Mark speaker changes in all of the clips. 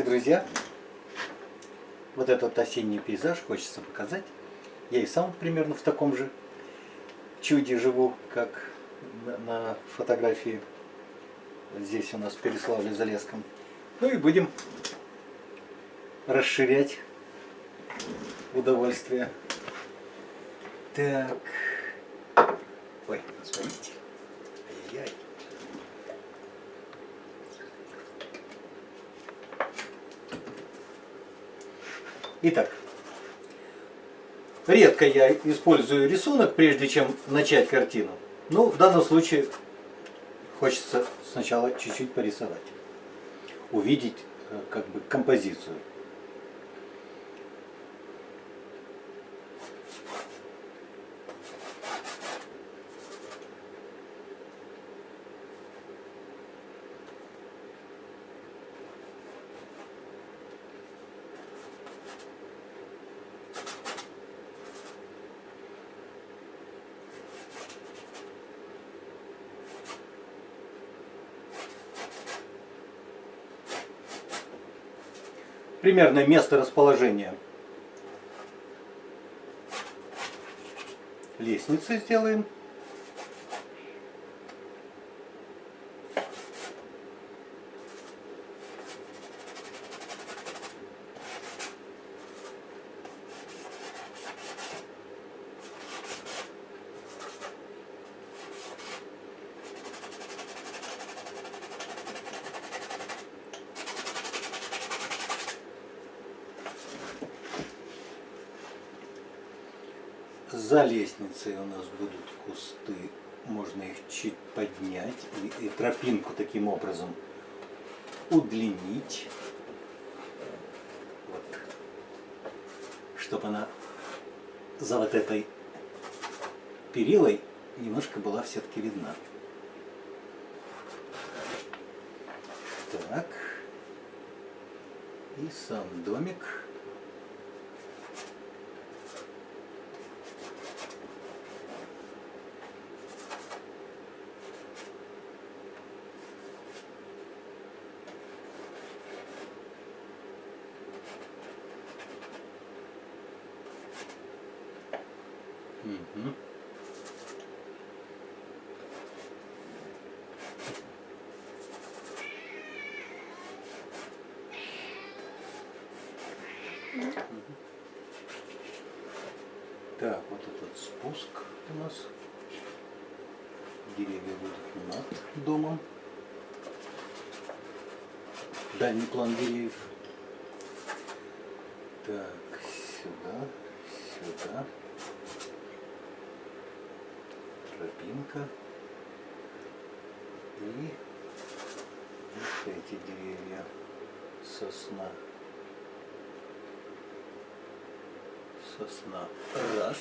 Speaker 1: Друзья, вот этот осенний пейзаж хочется показать. Я и сам примерно в таком же чуде живу, как на фотографии. Здесь у нас в Переславле-Залесском. Ну и будем расширять удовольствие. Так. Ой, смотрите. Итак, редко я использую рисунок, прежде чем начать картину. Ну, в данном случае хочется сначала чуть-чуть порисовать. Увидеть э, как бы композицию. Примерное место расположения лестницы сделаем. За лестницей у нас будут кусты, можно их чуть поднять и, и тропинку таким образом удлинить, вот, чтобы она за вот этой перилой немножко была все-таки видна. Так, и сам домик. Угу. Так, вот этот спуск у нас. Деревья будут над домом. Дальний план деревьев. Так, сюда, сюда тропинка. И вот эти деревья сосна. Сосна. Раз.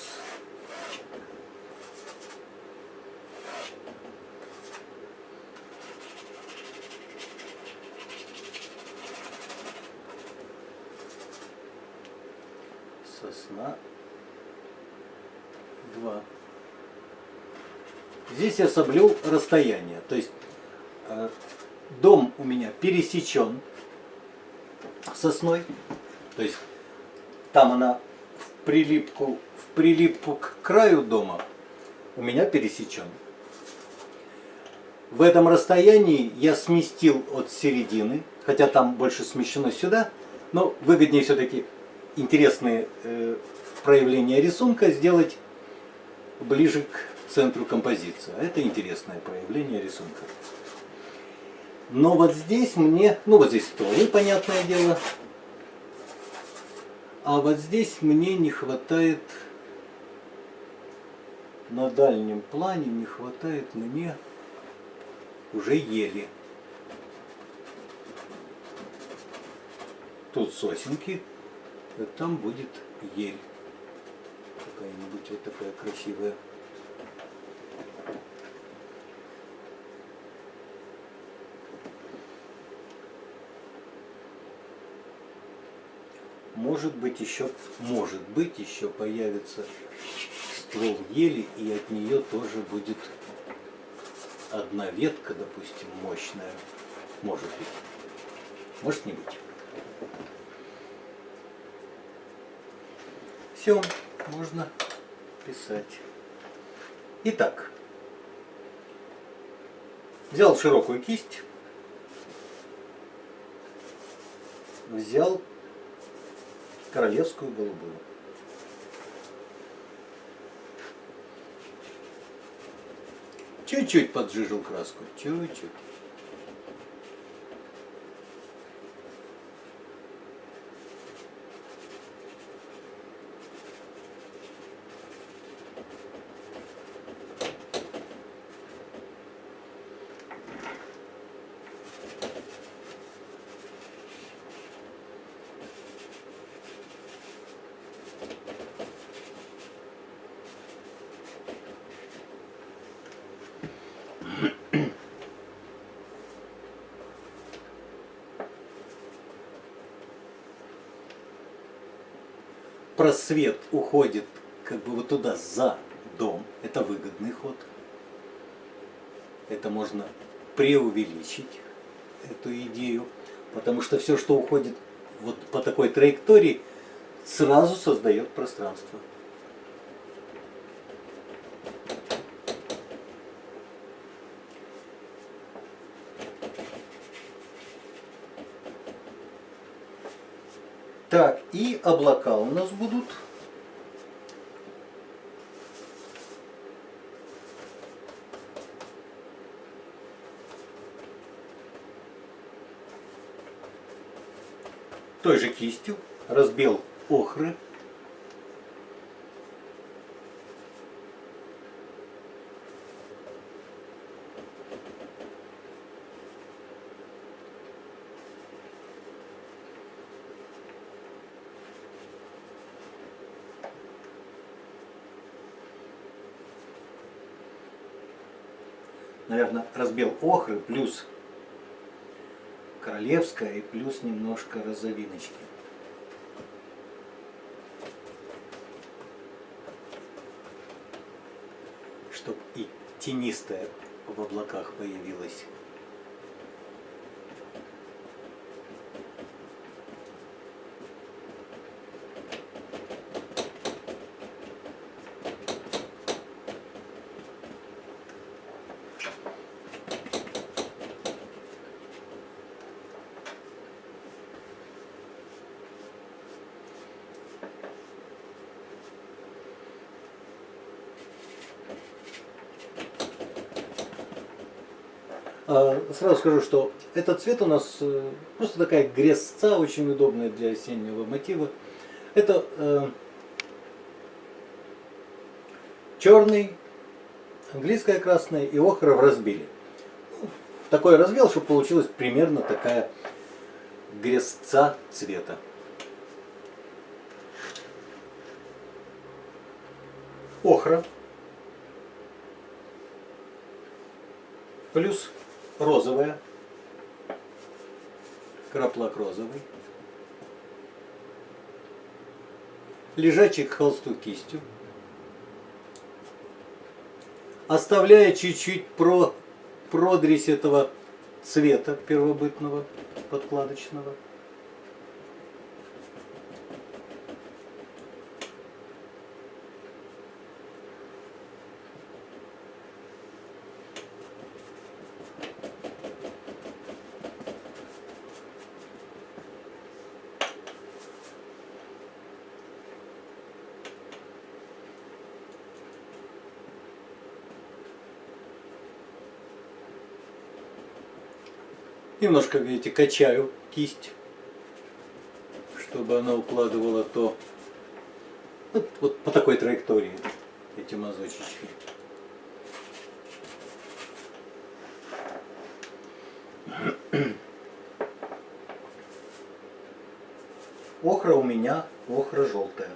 Speaker 1: Сосна. Два. Здесь я соблюл расстояние. То есть э, дом у меня пересечен сосной. То есть там она прилипку, в прилипку к краю дома у меня пересечен. В этом расстоянии я сместил от середины, хотя там больше смещено сюда, но выгоднее все-таки интересные э, проявления рисунка сделать ближе к центру композиции. А это интересное проявление рисунка. Но вот здесь мне, ну вот здесь тоже понятное дело, а вот здесь мне не хватает, на дальнем плане не хватает мне уже ели. Тут сосенки, а там будет ель. Какая-нибудь вот такая красивая. Может быть еще, может быть еще появится ствол ели и от нее тоже будет одна ветка, допустим, мощная. Может быть. Может не быть. Все, можно писать. Итак, взял широкую кисть, взял королевскую голубую. Чуть-чуть поджижил краску, чуть-чуть. Просвет уходит как бы вот туда за дом, это выгодный ход. Это можно преувеличить, эту идею, потому что все, что уходит вот по такой траектории, сразу создает пространство. Так, и облака у нас будут. Той же кистью разбил охры. Наверное, разбил охры плюс королевская и плюс немножко розовиночки. Чтоб и тенистая в облаках появилась. Сразу скажу, что этот цвет у нас э, просто такая грязца, очень удобная для осеннего мотива. Это э, черный, английская красная и охра в разбиле. Ну, такой разбил, чтобы получилась примерно такая грязца цвета. Охра плюс розовая, краплак розовый, лежачий к холсту кистью, оставляя чуть-чуть про продресь этого цвета первобытного подкладочного. Немножко, видите, качаю кисть, чтобы она укладывала то вот, вот по такой траектории эти мазочечки. Охра у меня охра желтая.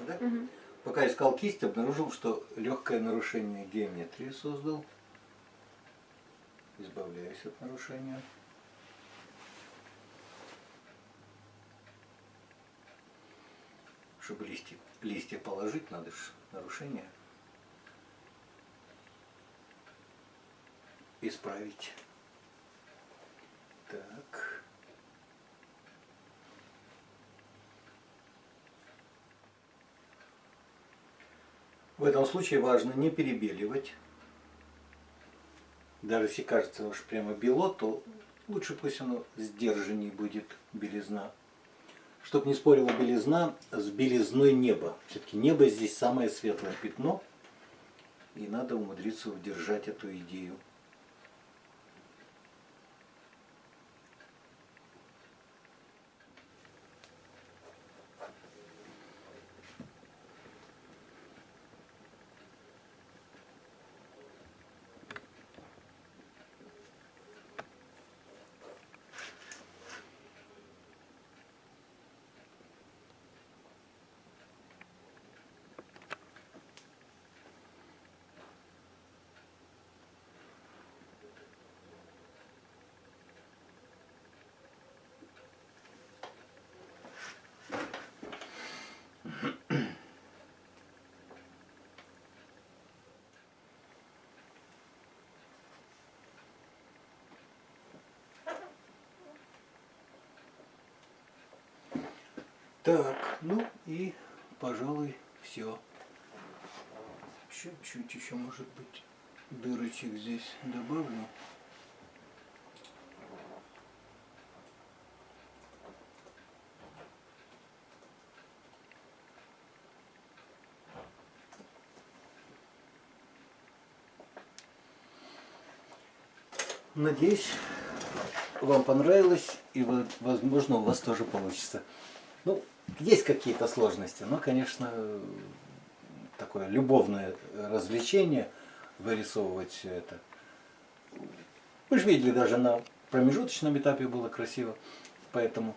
Speaker 1: Видишь, да?
Speaker 2: Мгм.
Speaker 1: Пока искал кисть, обнаружил, что легкое нарушение геометрии создал. Избавляюсь от нарушения. Чтобы листья, листья положить, надо же нарушение исправить. Так. В этом случае важно не перебеливать. Даже если кажется уж прямо бело, то лучше пусть оно сдержанней будет белизна. Чтоб не спорила белизна с белизной неба. Все-таки небо здесь самое светлое пятно. И надо умудриться удержать эту идею. Так, ну и, пожалуй, все. Чуть-чуть еще, может быть, дырочек здесь добавлю. Надеюсь, вам понравилось и, возможно, у вас тоже получится. Ну, есть какие-то сложности, но, конечно, такое любовное развлечение вырисовывать все это. Вы же видели, даже на промежуточном этапе было красиво, поэтому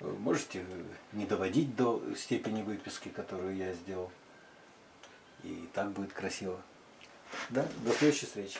Speaker 1: можете не доводить до степени выписки, которую я сделал. И так будет красиво. Да, до следующей встречи.